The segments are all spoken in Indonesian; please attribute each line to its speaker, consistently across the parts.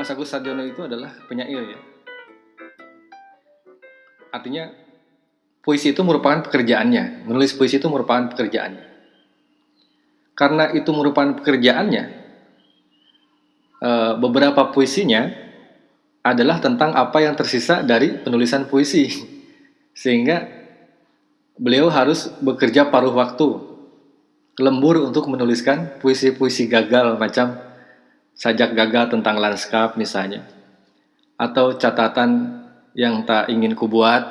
Speaker 1: Mas Agus Sarjono itu adalah penyair ya. Artinya puisi itu merupakan pekerjaannya, menulis puisi itu merupakan pekerjaannya. Karena itu merupakan pekerjaannya, eh, beberapa puisinya adalah tentang apa yang tersisa dari penulisan puisi. Sehingga beliau harus bekerja paruh waktu, lembur untuk menuliskan puisi-puisi gagal macam sajak gagal tentang lanskap misalnya, atau catatan yang tak ingin kubuat,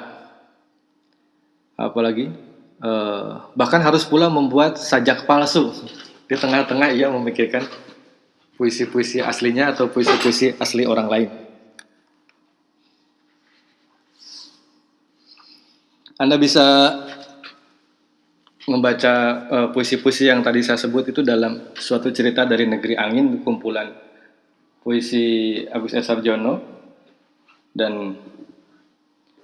Speaker 1: apalagi eh, bahkan harus pula membuat sajak palsu di tengah-tengah ia memikirkan puisi-puisi aslinya atau puisi-puisi asli orang lain. Anda bisa membaca uh, puisi-puisi yang tadi saya sebut itu dalam suatu cerita dari negeri angin kumpulan puisi Agus S. Sarjono. Dan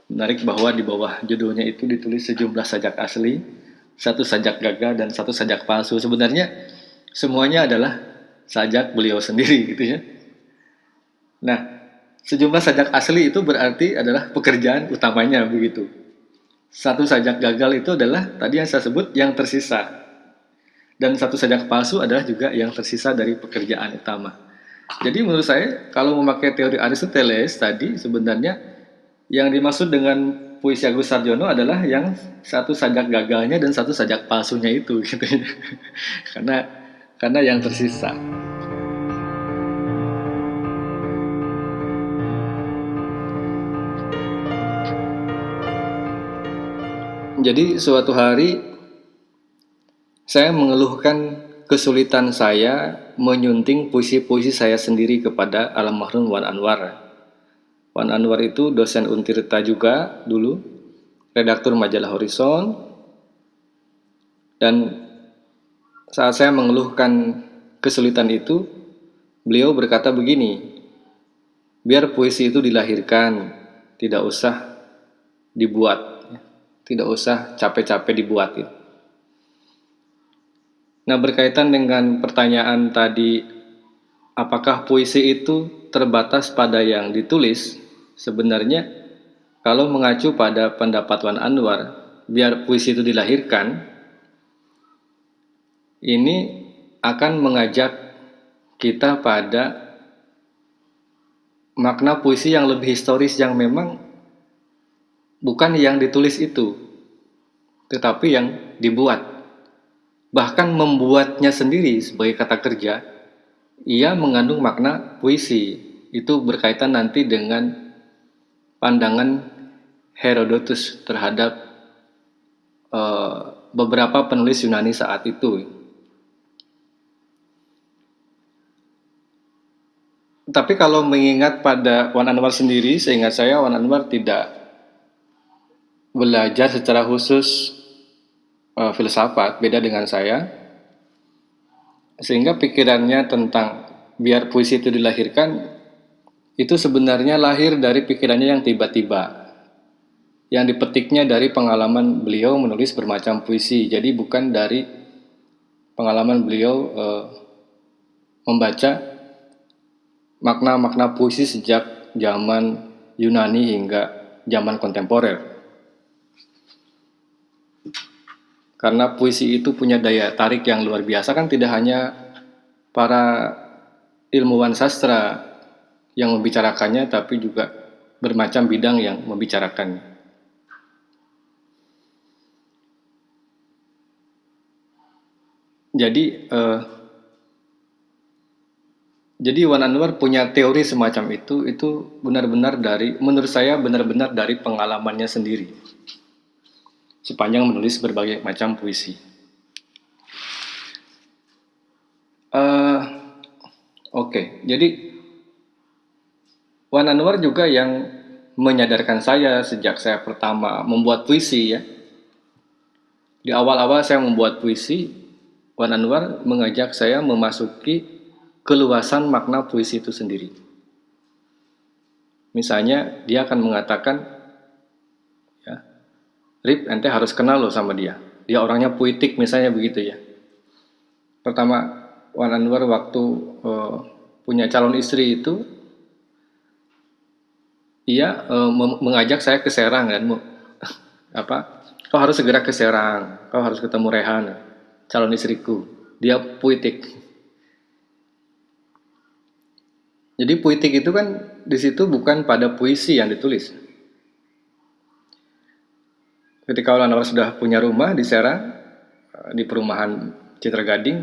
Speaker 1: menarik bahwa di bawah judulnya itu ditulis sejumlah sajak asli satu sajak gagal dan satu sajak palsu. Sebenarnya semuanya adalah sajak beliau sendiri gitu ya. Nah sejumlah sajak asli itu berarti adalah pekerjaan utamanya begitu satu sajak gagal itu adalah tadi yang saya sebut yang tersisa. Dan satu sajak palsu adalah juga yang tersisa dari pekerjaan utama. Jadi menurut saya kalau memakai teori Aristoteles tadi sebenarnya yang dimaksud dengan puisi Agus Sarjono adalah yang satu sajak gagalnya dan satu sajak palsunya itu gitu ya. karena karena yang tersisa. Jadi suatu hari saya mengeluhkan kesulitan saya menyunting puisi-puisi saya sendiri kepada almarhum Wan Anwar. Wan Anwar itu dosen Untirta juga dulu, redaktur majalah Horizon. Dan saat saya mengeluhkan kesulitan itu, beliau berkata begini, biar puisi itu dilahirkan, tidak usah dibuat tidak usah capek-capek dibuat ya. Nah berkaitan dengan pertanyaan tadi apakah puisi itu terbatas pada yang ditulis sebenarnya kalau mengacu pada pendapat Wan Anwar biar puisi itu dilahirkan ini akan mengajak kita pada makna puisi yang lebih historis yang memang bukan yang ditulis itu, tetapi yang dibuat. Bahkan membuatnya sendiri sebagai kata kerja, ia mengandung makna puisi. Itu berkaitan nanti dengan pandangan Herodotus terhadap uh, beberapa penulis Yunani saat itu. Tapi kalau mengingat pada Wan Anwar sendiri, seingat saya Wan Anwar tidak belajar secara khusus uh, filsafat beda dengan saya. Sehingga pikirannya tentang biar puisi itu dilahirkan itu sebenarnya lahir dari pikirannya yang tiba-tiba. Yang dipetiknya dari pengalaman beliau menulis bermacam puisi. Jadi bukan dari pengalaman beliau uh, membaca makna-makna puisi sejak zaman Yunani hingga zaman kontemporer karena puisi itu punya daya tarik yang luar biasa kan tidak hanya para ilmuwan sastra yang membicarakannya tapi juga bermacam bidang yang membicarakannya. Jadi eh, jadi Wan Anwar punya teori semacam itu itu benar-benar dari menurut saya benar-benar dari pengalamannya sendiri sepanjang menulis berbagai macam puisi. Uh, Oke, okay. jadi Wan Anwar juga yang menyadarkan saya sejak saya pertama membuat puisi ya. Di awal-awal saya membuat puisi, Wan Anwar mengajak saya memasuki keluasan makna puisi itu sendiri. Misalnya dia akan mengatakan Rip, ente harus kenal loh sama dia. Dia orangnya puitik misalnya begitu ya. Pertama, Wan Anwar waktu uh, punya calon istri itu, ia uh, mengajak saya ke Serang kan apa? Kau harus segera ke Serang. Kau harus ketemu Rehan calon istriku. Dia puitik. Jadi puitik itu kan di situ bukan pada puisi yang ditulis ketika Anwar sudah punya rumah di Serang di perumahan Citra Gading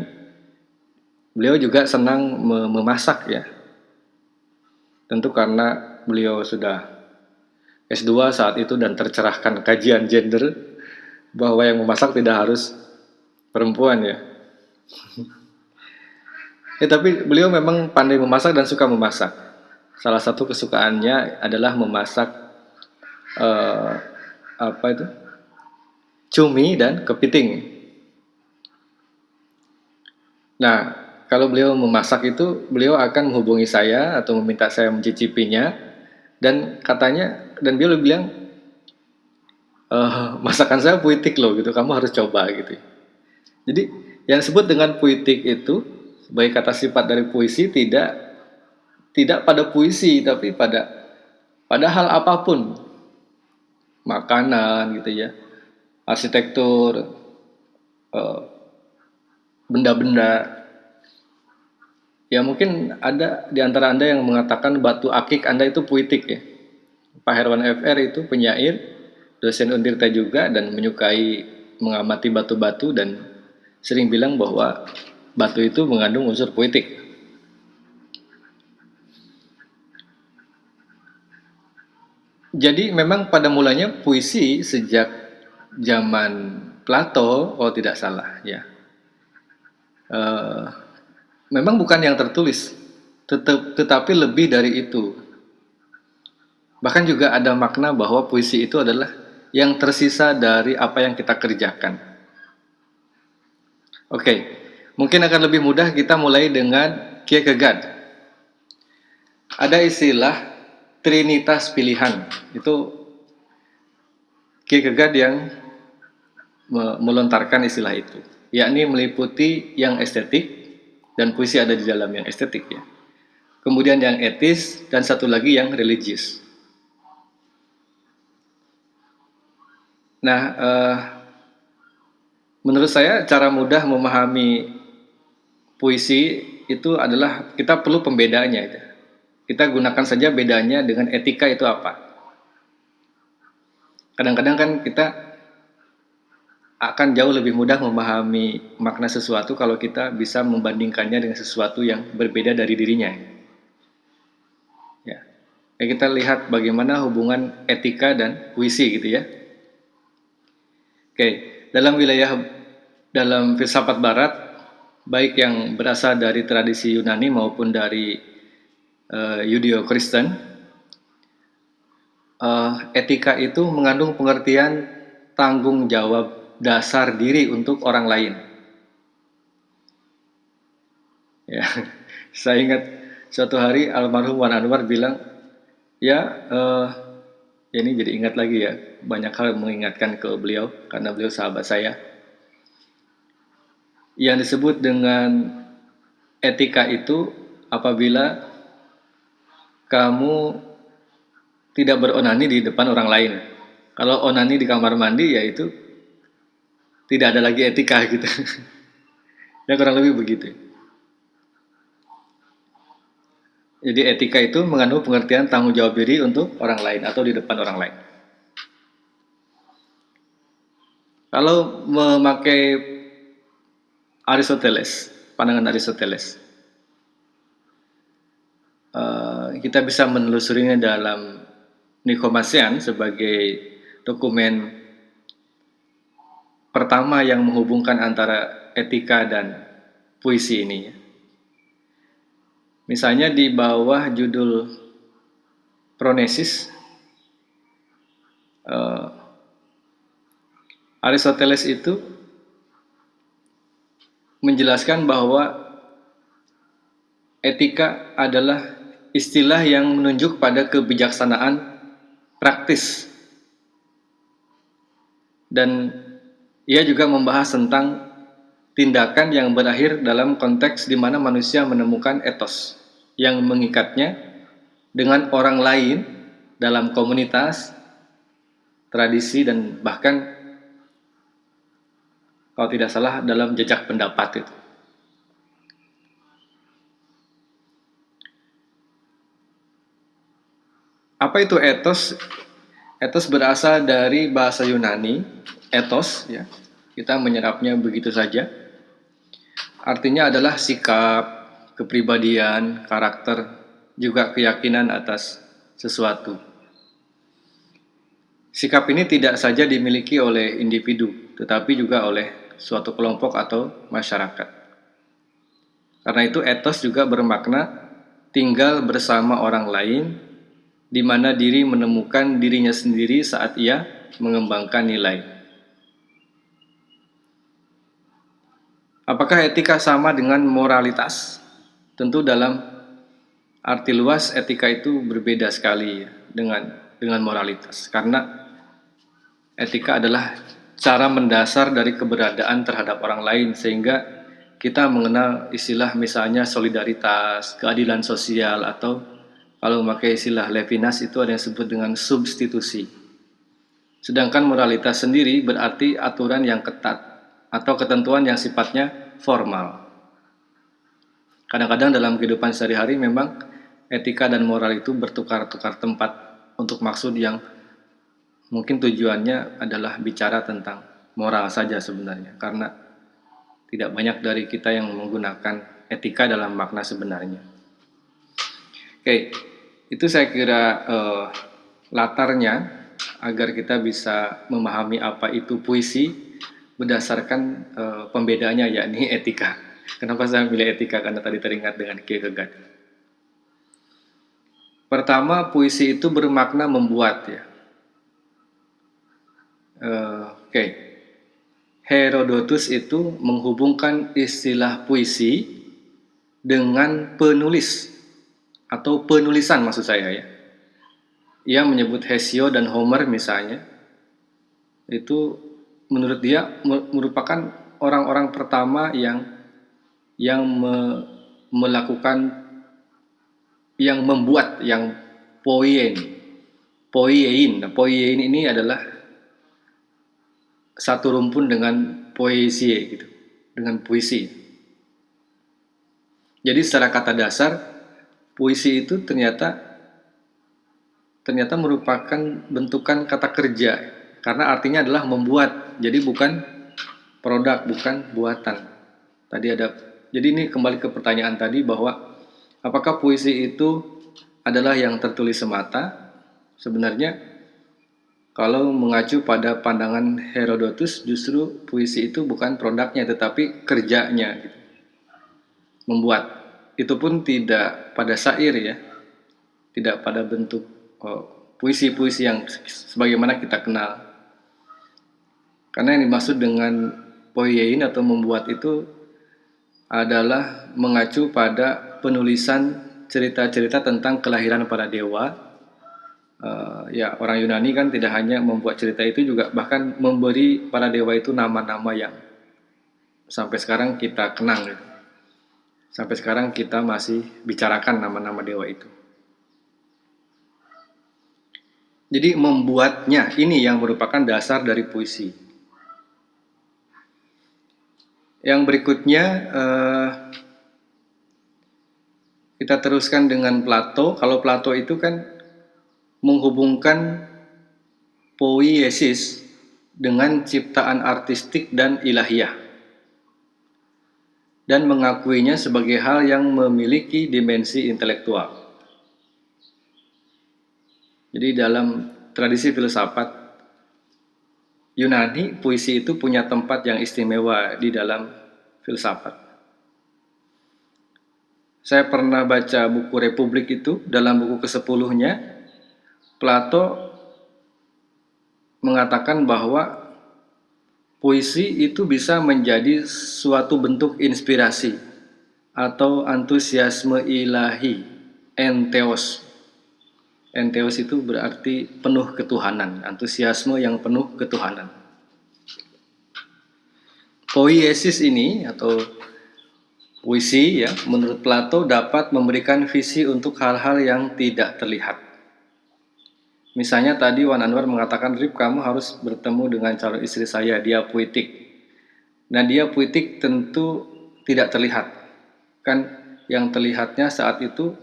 Speaker 1: beliau juga senang memasak ya tentu karena beliau sudah S2 saat itu dan tercerahkan kajian gender bahwa yang memasak tidak harus perempuan ya. ya tapi beliau memang pandai memasak dan suka memasak. Salah satu kesukaannya adalah memasak uh, apa itu? Cumi dan kepiting. Nah, kalau beliau memasak itu, beliau akan menghubungi saya atau meminta saya mencicipinya. Dan katanya dan dia bilang e, masakan saya puitik loh gitu. Kamu harus coba gitu. Jadi yang disebut dengan puitik itu sebagai kata sifat dari puisi tidak tidak pada puisi tapi pada pada hal apa pun. Makanan gitu ya arsitektur eh, benda-benda Ya mungkin ada di antara Anda yang mengatakan batu akik Anda itu puitik ya. Pak Herwan FR itu penyair, dosen Untirta juga dan menyukai mengamati batu-batu dan sering bilang bahwa batu itu mengandung unsur puitik. Jadi memang pada mulanya puisi sejak zaman Plato, kalau tidak salah ya. Uh, memang bukan yang tertulis, tetap, tetapi lebih dari itu. Bahkan juga ada makna bahwa puisi itu adalah yang tersisa dari apa yang kita kerjakan. Oke, mungkin akan lebih mudah kita mulai dengan Kierkegaard. Ada istilah trinitas pilihan. Itu Kierkegaard yang melontarkan istilah itu, yakni meliputi yang estetik, dan puisi ada di dalam yang estetik ya. Kemudian yang etis dan satu lagi yang religius. Nah, uh, menurut saya cara mudah memahami puisi itu adalah kita perlu pembedanya. Itu. Kita gunakan saja bedanya dengan etika itu apa. Kadang-kadang kan kita akan jauh lebih mudah memahami makna sesuatu kalau kita bisa membandingkannya dengan sesuatu yang berbeda dari dirinya. Ya. ya kita lihat bagaimana hubungan etika dan puisi gitu ya. Oke, dalam wilayah dalam filsafat barat baik yang berasal dari tradisi Yunani maupun dari uh, Yudeo-Kristen uh, etika itu mengandung pengertian tanggung jawab dasar diri untuk orang lain. Ya, saya ingat suatu hari almarhum Wan Anwar bilang, ya uh, ini jadi ingat lagi ya, banyak hal mengingatkan ke beliau karena beliau sahabat saya. Yang disebut dengan etika itu apabila kamu tidak beronani di depan orang lain. Kalau onani di kamar mandi yaitu tidak ada lagi etika gitu. ya kurang lebih begitu. Jadi etika itu mengandung pengertian tanggung jawab diri untuk orang lain atau di depan orang lain. Kalau memakai Aristoteles, pandangan Aristoteles, eh, kita bisa menelusurinya dalam Nikomasian sebagai dokumen pertama yang menghubungkan antara etika dan puisi ini. Misalnya di bawah judul Pronesis, uh, Aristoteles itu menjelaskan bahwa etika adalah istilah yang menunjuk pada kebijaksanaan praktis dan ia juga membahas tentang tindakan yang berakhir dalam konteks di mana manusia menemukan etos yang mengikatnya dengan orang lain dalam komunitas, tradisi, dan bahkan kalau tidak salah dalam jejak pendapat itu. Apa itu etos? Etos berasal dari bahasa Yunani, etos, ya. Kita menyerapnya begitu saja. Artinya adalah sikap, kepribadian, karakter, juga keyakinan atas sesuatu. Sikap ini tidak saja dimiliki oleh individu, tetapi juga oleh suatu kelompok atau masyarakat. Karena itu etos juga bermakna tinggal bersama orang lain di mana diri menemukan dirinya sendiri saat ia mengembangkan nilai. Apakah etika sama dengan moralitas? Tentu dalam arti luas etika itu berbeda sekali dengan dengan moralitas karena etika adalah cara mendasar dari keberadaan terhadap orang lain sehingga kita mengenal istilah misalnya solidaritas, keadilan sosial atau kalau memakai istilah Levinas itu ada yang disebut dengan substitusi. Sedangkan moralitas sendiri berarti aturan yang ketat atau ketentuan yang sifatnya formal. Kadang-kadang dalam kehidupan sehari-hari memang etika dan moral itu bertukar-tukar tempat untuk maksud yang mungkin tujuannya adalah bicara tentang moral saja sebenarnya karena tidak banyak dari kita yang menggunakan etika dalam makna sebenarnya. Oke, itu saya kira uh, latarnya agar kita bisa memahami apa itu puisi berdasarkan uh, pembedaannya yakni etika. Kenapa saya pilih etika? Karena tadi teringat dengan Kierkegaard. Pertama, puisi itu bermakna membuat ya. Uh, Oke, okay. Herodotus itu menghubungkan istilah puisi dengan penulis atau penulisan maksud saya ya. Ia menyebut Hesio dan Homer misalnya. Itu menurut dia merupakan orang-orang pertama yang yang me, melakukan yang membuat yang poien poiein. Nah, poiein ini adalah satu rumpun dengan poesie gitu dengan puisi. Jadi secara kata dasar puisi itu ternyata ternyata merupakan bentukan kata kerja karena artinya adalah membuat. Jadi bukan produk bukan buatan. Tadi ada jadi ini kembali ke pertanyaan tadi bahwa apakah puisi itu adalah yang tertulis semata? Sebenarnya kalau mengacu pada pandangan Herodotus justru puisi itu bukan produknya tetapi kerjanya gitu. membuat. Itu pun tidak pada syair ya, tidak pada bentuk oh, puisi-puisi oh, yang sebagaimana kita kenal. Karena yang dimaksud dengan poiein atau membuat itu adalah mengacu pada penulisan cerita-cerita tentang kelahiran para dewa. Uh, ya orang Yunani kan tidak hanya membuat cerita itu juga bahkan memberi para dewa itu nama-nama yang sampai sekarang kita kenang gitu. Sampai sekarang kita masih bicarakan nama-nama dewa itu. Jadi membuatnya ini yang merupakan dasar dari puisi. Yang berikutnya eh, kita teruskan dengan Plato. Kalau Plato itu kan menghubungkan poiesis dengan ciptaan artistik dan ilahiyah dan mengakuinya sebagai hal yang memiliki dimensi intelektual. Jadi dalam tradisi filsafat Yunani, puisi itu punya tempat yang istimewa di dalam filsafat. Saya pernah baca buku Republik itu, dalam buku ke-10-nya, Plato mengatakan bahwa puisi itu bisa menjadi suatu bentuk inspirasi atau antusiasme ilahi, enteos. Enteos itu berarti penuh ketuhanan, antusiasme yang penuh ketuhanan. Poiesis ini atau puisi ya, menurut Plato dapat memberikan visi untuk hal-hal yang tidak terlihat. Misalnya tadi Wan Anwar mengatakan, Rip kamu harus bertemu dengan calon istri saya, dia puitik. Nah dia puitik tentu tidak terlihat. Kan yang terlihatnya saat itu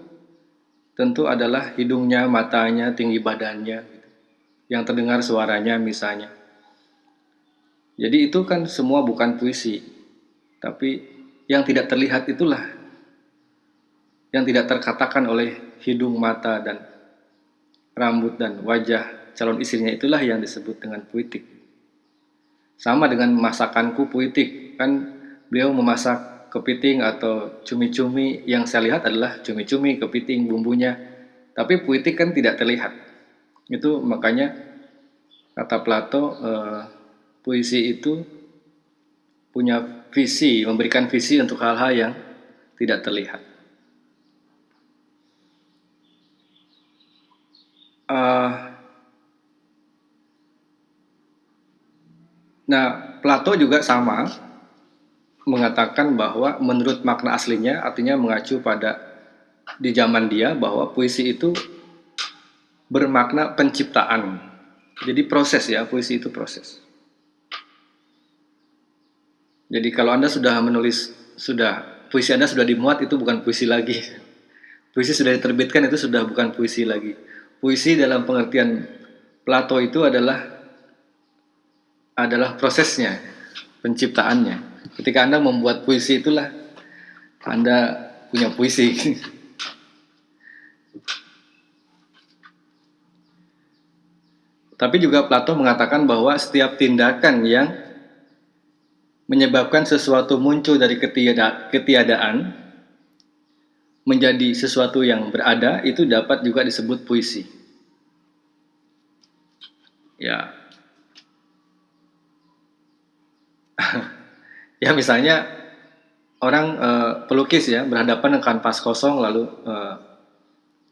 Speaker 1: tentu adalah hidungnya, matanya, tinggi badannya. Yang terdengar suaranya misalnya. Jadi itu kan semua bukan puisi. Tapi yang tidak terlihat itulah yang tidak terkatakan oleh hidung, mata, dan rambut dan wajah calon istrinya itulah yang disebut dengan puitik. Sama dengan masakanku puitik, kan beliau memasak kepiting atau cumi-cumi yang saya lihat adalah cumi-cumi, kepiting, bumbunya. Tapi puitik kan tidak terlihat. Itu makanya kata Plato, eh, puisi itu punya visi, memberikan visi untuk hal-hal yang tidak terlihat. Uh, nah, Plato juga sama mengatakan bahwa menurut makna aslinya artinya mengacu pada di zaman dia bahwa puisi itu bermakna penciptaan. Jadi proses ya, puisi itu proses. Jadi kalau Anda sudah menulis sudah puisi Anda sudah dimuat itu bukan puisi lagi. Puisi sudah diterbitkan itu sudah bukan puisi lagi puisi dalam pengertian Plato itu adalah adalah prosesnya, penciptaannya. Ketika Anda membuat puisi itulah Anda punya puisi. Tapi juga Plato mengatakan bahwa setiap tindakan yang menyebabkan sesuatu muncul dari ketiada, ketiadaan menjadi sesuatu yang berada itu dapat juga disebut puisi. Ya. ya misalnya orang uh, pelukis ya berhadapan dengan kanvas kosong lalu uh,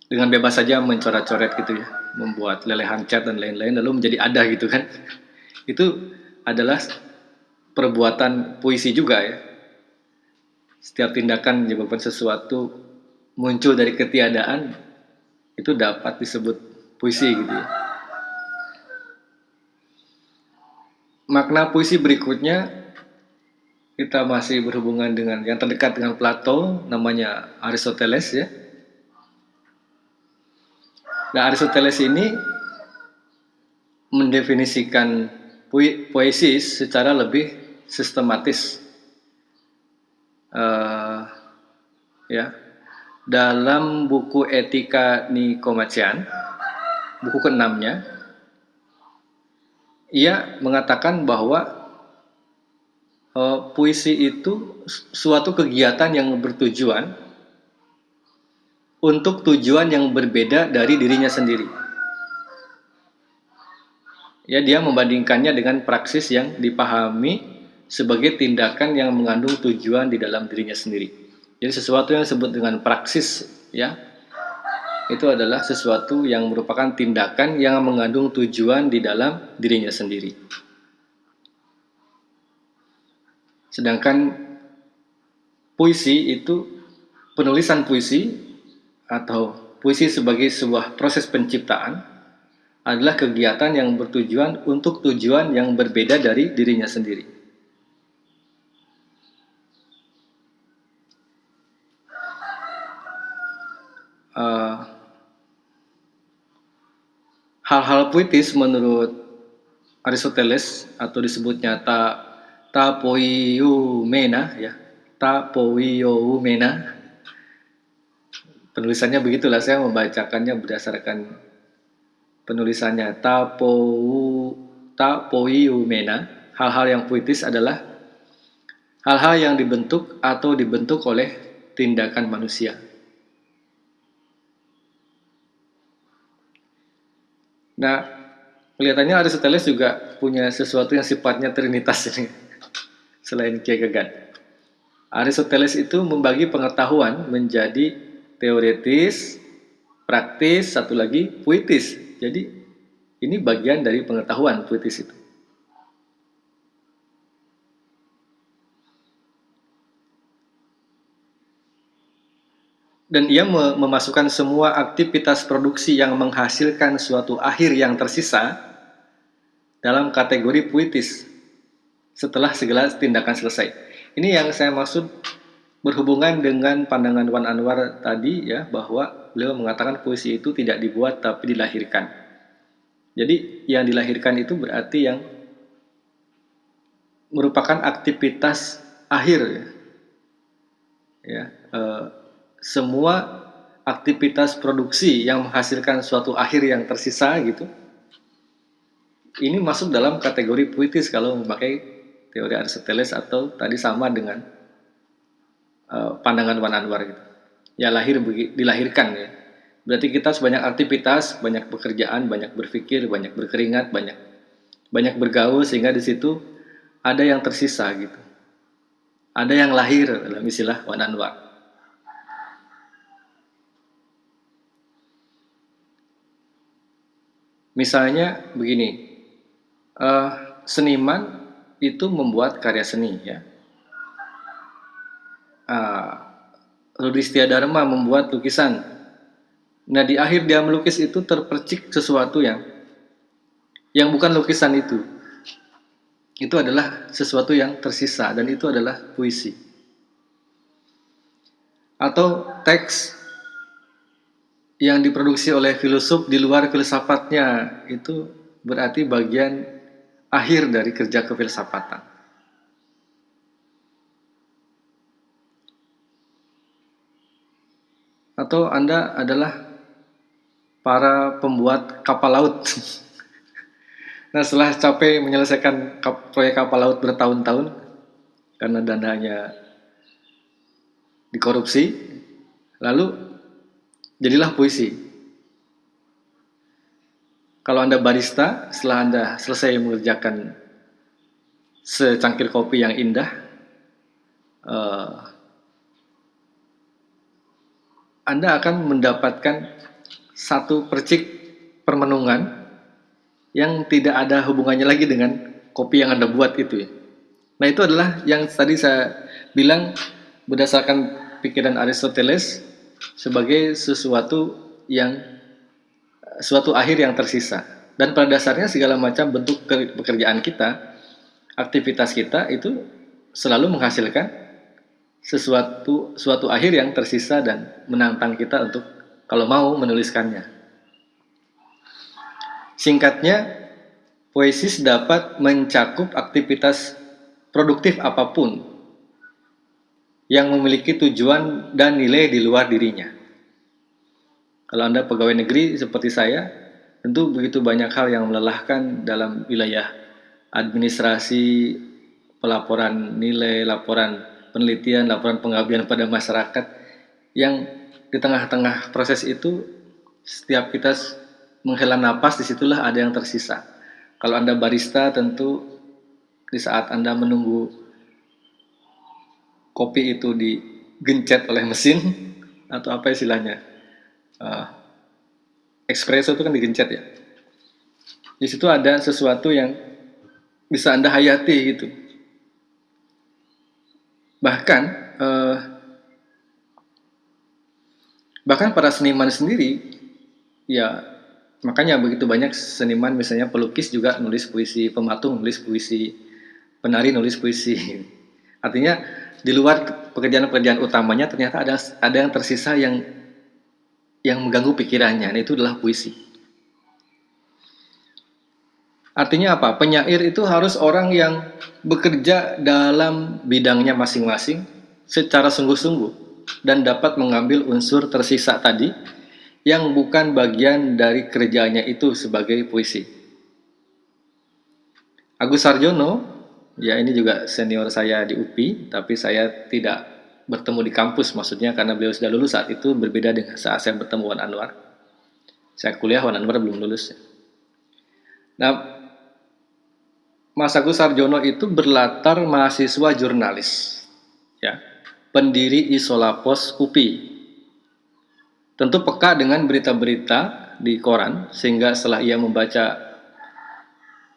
Speaker 1: dengan bebas saja mencoret-coret gitu ya, membuat lelehan cat dan lain-lain lalu menjadi ada gitu kan. Itu adalah perbuatan puisi juga ya. Setiap tindakan menyebabkan sesuatu muncul dari ketiadaan itu dapat disebut puisi gitu ya. Makna puisi berikutnya kita masih berhubungan dengan yang terdekat dengan Plato namanya Aristoteles ya. Nah Aristoteles ini mendefinisikan puisi secara lebih sistematis. Uh, ya dalam buku Etika Nikomachean, buku keenamnya, ia mengatakan bahwa uh, puisi itu suatu kegiatan yang bertujuan untuk tujuan yang berbeda dari dirinya sendiri. Ya, dia membandingkannya dengan praksis yang dipahami sebagai tindakan yang mengandung tujuan di dalam dirinya sendiri. Jadi sesuatu yang disebut dengan praksis ya itu adalah sesuatu yang merupakan tindakan yang mengandung tujuan di dalam dirinya sendiri. Sedangkan puisi itu penulisan puisi atau puisi sebagai sebuah proses penciptaan adalah kegiatan yang bertujuan untuk tujuan yang berbeda dari dirinya sendiri. Eh, hal-hal uh, puitis menurut Aristoteles atau disebutnya ta tapoiumena ya. Tapoiumena. Penulisannya begitulah saya membacakannya berdasarkan penulisannya. Tapou tapoiumena. Hal-hal yang puitis adalah hal-hal yang dibentuk atau dibentuk oleh tindakan manusia. Nah, kelihatannya Aristoteles juga punya sesuatu yang sifatnya trinitas ini, selain Kierkegaard. Aristoteles itu membagi pengetahuan menjadi teoretis, praktis, satu lagi puitis. Jadi ini bagian dari pengetahuan puitis itu. dan ia memasukkan semua aktivitas produksi yang menghasilkan suatu akhir yang tersisa dalam kategori puitis setelah segala tindakan selesai. Ini yang saya maksud berhubungan dengan pandangan Wan Anwar tadi ya bahwa beliau mengatakan puisi itu tidak dibuat tapi dilahirkan. Jadi yang dilahirkan itu berarti yang merupakan aktivitas akhir ya. ya eh, semua aktivitas produksi yang menghasilkan suatu akhir yang tersisa gitu ini masuk dalam kategori puitis kalau memakai teori Aristoteles atau tadi sama dengan uh, pandangan Wan Anwar gitu. Ya lahir dilahirkan ya. Berarti kita sebanyak aktivitas, banyak pekerjaan, banyak berpikir, banyak berkeringat, banyak banyak bergaul sehingga di situ ada yang tersisa gitu. Ada yang lahir dalam istilah Wan Anwar. Misalnya begini, uh, seniman itu membuat karya seni ya. Uh, Rudi Dharma membuat lukisan. Nah di akhir dia melukis itu terpercik sesuatu yang yang bukan lukisan itu. Itu adalah sesuatu yang tersisa dan itu adalah puisi. Atau teks yang diproduksi oleh filosof di luar filsafatnya itu berarti bagian akhir dari kerja kefilsafatan. Atau Anda adalah para pembuat kapal laut. nah setelah capek menyelesaikan proyek kapal laut bertahun-tahun karena dananya dikorupsi, lalu jadilah puisi. Kalau Anda barista, setelah Anda selesai mengerjakan secangkir kopi yang indah, uh, Anda akan mendapatkan satu percik permenungan yang tidak ada hubungannya lagi dengan kopi yang Anda buat itu ya. Nah itu adalah yang tadi saya bilang berdasarkan pikiran Aristoteles sebagai sesuatu yang suatu akhir yang tersisa. Dan pada dasarnya segala macam bentuk pekerjaan kita, aktivitas kita itu selalu menghasilkan sesuatu suatu akhir yang tersisa dan menantang kita untuk kalau mau menuliskannya. Singkatnya, puisi dapat mencakup aktivitas produktif apa pun yang memiliki tujuan dan nilai di luar dirinya. Kalau Anda pegawai negeri seperti saya, tentu begitu banyak hal yang melelahkan dalam wilayah administrasi, pelaporan nilai, laporan penelitian, laporan pengabdian pada masyarakat yang di tengah-tengah proses itu setiap kita menghela napas di situlah ada yang tersisa. Kalau Anda barista tentu di saat Anda menunggu kopi itu digencet oleh mesin atau apa istilahnya uh, espresso itu kan digencet ya. Di situ ada sesuatu yang bisa anda hayati gitu. Bahkan uh, bahkan para seniman sendiri ya makanya begitu banyak seniman misalnya pelukis juga nulis puisi pematung nulis puisi penari nulis puisi. Artinya di luar pekerjaan-pekerjaan utamanya ternyata ada ada yang tersisa yang yang mengganggu pikirannya. Nah, itu adalah puisi. Artinya apa? Penyair itu harus orang yang bekerja dalam bidangnya masing-masing secara sungguh-sungguh dan dapat mengambil unsur tersisa tadi yang bukan bagian dari kerjanya itu sebagai puisi. Agus Sarjono Ya ini juga senior saya di UPI, tapi saya tidak bertemu di kampus maksudnya karena beliau sudah lulus saat itu berbeda dengan saat saya bertemu Wan Anwar. Saya kuliah Wan Anwar belum lulus. Nah, Mas Agus Sarjono itu berlatar mahasiswa jurnalis, ya, pendiri Isolapos UPI. Tentu peka dengan berita-berita di koran, sehingga setelah ia membaca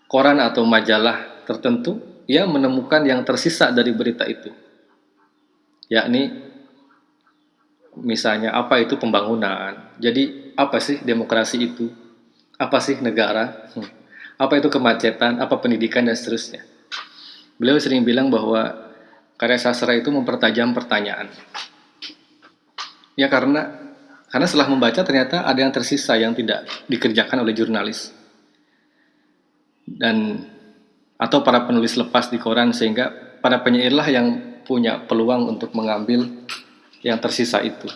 Speaker 1: koran atau majalah tertentu, ia menemukan yang tersisa dari berita itu, yakni misalnya apa itu pembangunan. Jadi apa sih demokrasi itu? Apa sih negara? Hmm. Apa itu kemacetan? Apa pendidikan dan seterusnya. Beliau sering bilang bahwa karya sastra itu mempertajam pertanyaan. Ya karena karena setelah membaca ternyata ada yang tersisa yang tidak dikerjakan oleh jurnalis. Dan atau para penulis lepas di koran sehingga para penyairlah yang punya peluang untuk mengambil yang tersisa itu.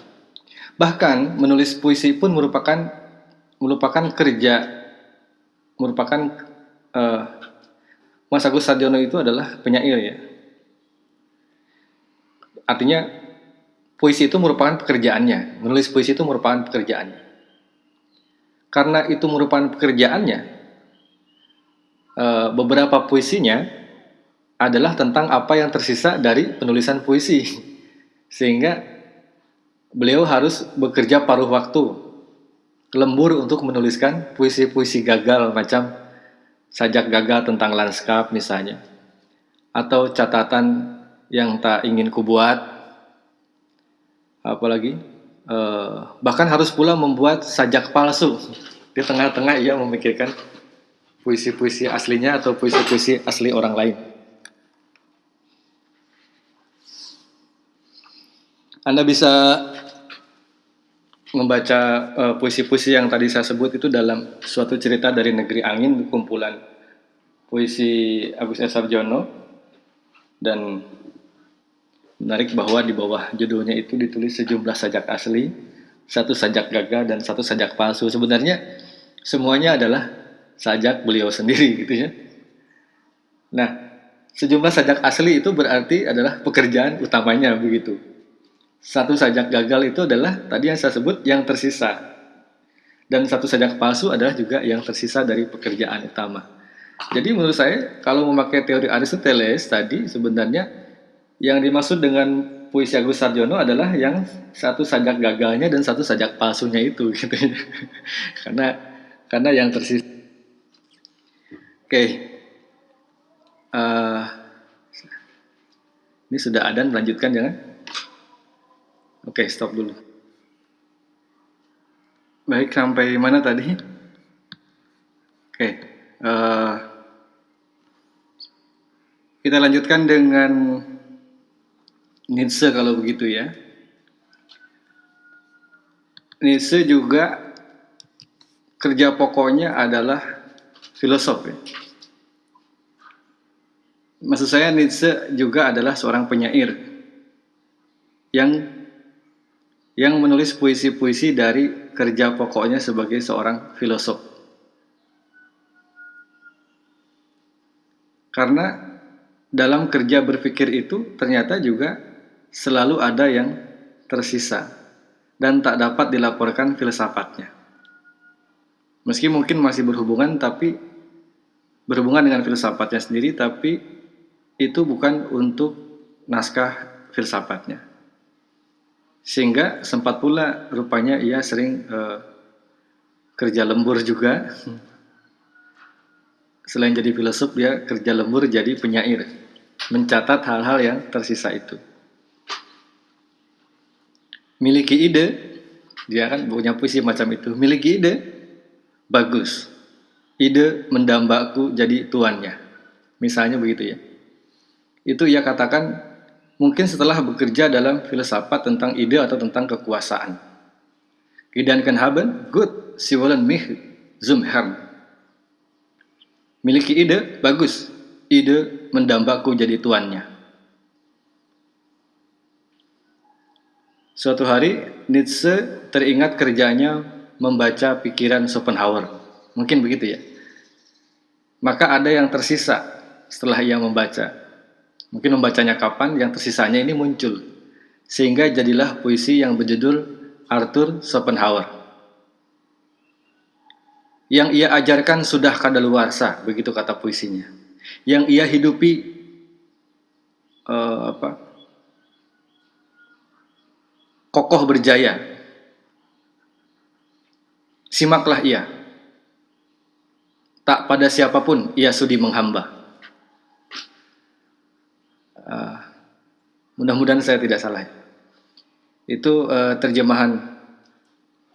Speaker 1: Bahkan menulis puisi pun merupakan merupakan kerja merupakan uh, Mas Agus Sarjono itu adalah penyair ya. Artinya puisi itu merupakan pekerjaannya, menulis puisi itu merupakan pekerjaannya. Karena itu merupakan pekerjaannya, eh, beberapa puisinya adalah tentang apa yang tersisa dari penulisan puisi. Sehingga beliau harus bekerja paruh waktu, lembur untuk menuliskan puisi-puisi gagal macam sajak gagal tentang lanskap misalnya, atau catatan yang tak ingin kubuat, apalagi eh, bahkan harus pula membuat sajak palsu di tengah-tengah ia memikirkan puisi-puisi aslinya atau puisi-puisi asli orang lain. Anda bisa membaca eh, puisi-puisi uh, yang tadi saya sebut itu dalam suatu cerita dari negeri angin kumpulan puisi Agus S. Sarjono dan Menarik bahwa di bawah judulnya itu ditulis sejumlah sajak asli, satu sajak gagah dan satu sajak palsu. Sebenarnya semuanya adalah sajak beliau sendiri gitu ya. Nah, sejumlah sajak asli itu berarti adalah pekerjaan utamanya begitu. Satu sajak gagal itu adalah tadi yang saya sebut yang tersisa. Dan satu sajak palsu adalah juga yang tersisa dari pekerjaan utama. Jadi menurut saya kalau memakai teori Aristoteles tadi sebenarnya yang dimaksud dengan puisi Agus Sarjono adalah yang satu sajak gagalnya dan satu sajak palsunya itu gitu ya. karena karena yang tersisa. Oke. Okay. Uh, eh, ini sudah ada lanjutkan jangan? Oke, stop dulu. Baik, sampai mana tadi? Oke. Uh, kita lanjutkan dengan Nietzsche kalau begitu ya. Nietzsche juga kerja pokoknya adalah filosof ya. Maksud saya Nietzsche juga adalah seorang penyair yang yang menulis puisi-puisi dari kerja pokoknya sebagai seorang filosof. Karena dalam kerja berpikir itu ternyata juga selalu ada yang tersisa dan tak dapat dilaporkan filsafatnya. Meski mungkin masih berhubungan tapi berhubungan dengan filsafatnya sendiri tapi itu bukan untuk naskah filsafatnya. Sehingga sempat pula rupanya ia sering uh, kerja lembur juga. Selain jadi filosof dia kerja lembur jadi penyair, mencatat hal-hal yang tersisa itu miliki ide, dia kan punya puisi macam itu, miliki ide, bagus. Ide mendambaku jadi tuannya. Misalnya begitu ya. Itu ia katakan mungkin setelah bekerja dalam filsafat tentang ide atau tentang kekuasaan. Gedanken haben, good, sie wollen mich zum Herrn. Miliki ide, bagus. Ide mendambaku jadi tuannya. Suatu hari Nietzsche teringat kerjanya membaca pikiran Schopenhauer. Mungkin begitu ya. Maka ada yang tersisa setelah ia membaca. Mungkin membacanya kapan, yang tersisanya ini muncul. Sehingga jadilah puisi yang berjudul Arthur Schopenhauer. Yang ia ajarkan sudah kadaluarsa, begitu kata puisinya. Yang ia hidupi uh, apa? kokoh berjaya. Simaklah ia. Tak pada siapa pun ia sudi menghamba. Uh, Mudah-mudahan saya tidak salah. Itu uh, terjemahan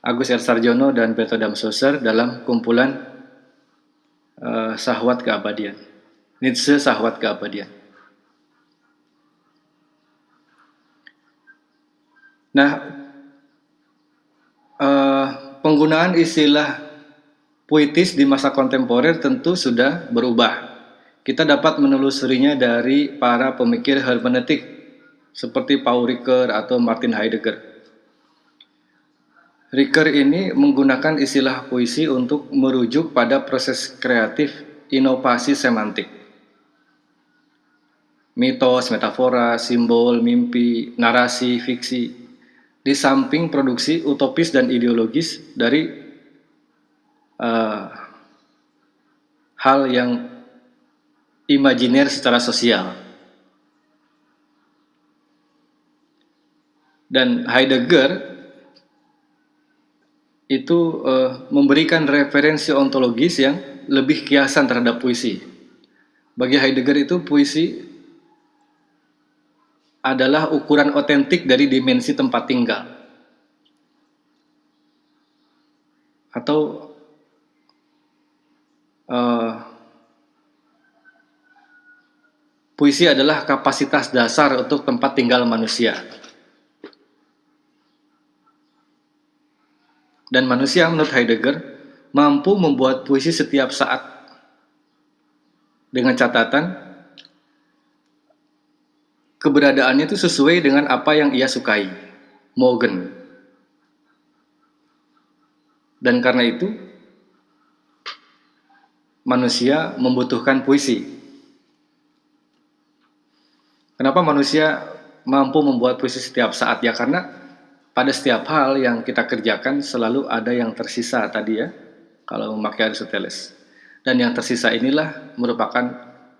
Speaker 1: Agus R. Sarjono dan Beto Damsoser dalam kumpulan uh, Sahwat Keabadian. Nietzsche Sahwat Keabadian. Nah, uh, penggunaan istilah puitis di masa kontemporer tentu sudah berubah. Kita dapat menelusurinya dari para pemikir hermeneutik seperti Paul Ricoeur atau Martin Heidegger. Ricoeur ini menggunakan istilah puisi untuk merujuk pada proses kreatif inovasi semantik. Mitos, metafora, simbol, mimpi, narasi, fiksi, di samping produksi utopis dan ideologis dari uh, hal yang imajiner secara sosial. Dan Heidegger itu uh, memberikan referensi ontologis yang lebih kiasan terhadap puisi. Bagi Heidegger itu puisi adalah ukuran otentik dari dimensi tempat tinggal. Atau uh, puisi adalah kapasitas dasar untuk tempat tinggal manusia. Dan manusia menurut Heidegger mampu membuat puisi setiap saat dengan catatan keberadaannya itu sesuai dengan apa yang ia sukai, Morgan. Dan karena itu manusia membutuhkan puisi. Kenapa manusia mampu membuat puisi setiap saat ya karena pada setiap hal yang kita kerjakan selalu ada yang tersisa tadi ya, kalau memakai Aristoteles. Dan yang tersisa inilah merupakan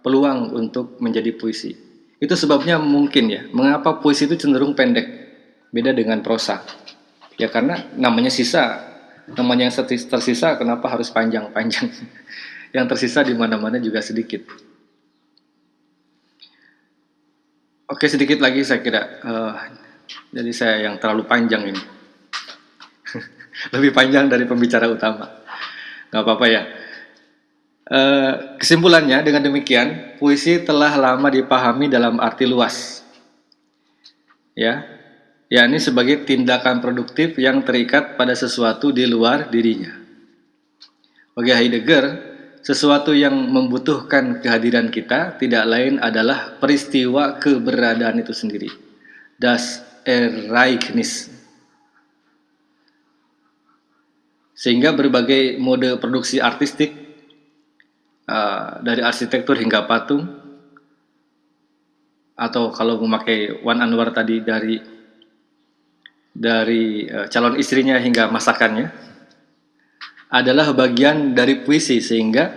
Speaker 1: peluang untuk menjadi puisi. Itu sebabnya mungkin ya, mengapa puisi itu cenderung pendek, beda dengan prosa. Ya karena namanya sisa, namanya yang tersisa kenapa harus panjang-panjang. yang tersisa di mana-mana juga sedikit. Oke sedikit lagi saya kira uh, jadi saya yang terlalu panjang ini. Lebih panjang dari pembicara utama. Gak apa-apa ya. E, kesimpulannya dengan demikian, puisi telah lama dipahami dalam arti luas. Ya, yakni sebagai tindakan produktif yang terikat pada sesuatu di luar dirinya. Bagi Heidegger, sesuatu yang membutuhkan kehadiran kita tidak lain adalah peristiwa keberadaan itu sendiri. Das Ereignis. Sehingga berbagai mode produksi artistik uh, dari arsitektur hingga patung atau kalau memakai Wan Anwar tadi dari dari uh, calon istrinya hingga masakannya adalah bagian dari puisi sehingga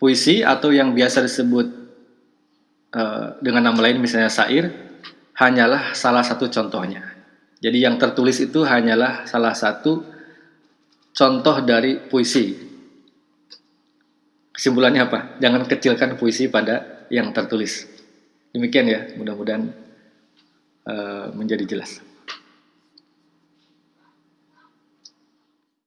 Speaker 1: puisi atau yang biasa disebut uh, dengan nama lain misalnya syair hanyalah salah satu contohnya. Jadi yang tertulis itu hanyalah salah satu contoh dari puisi. Kesimpulannya apa? Jangan kecilkan puisi pada yang tertulis. Demikian ya, mudah-mudahan uh, menjadi jelas.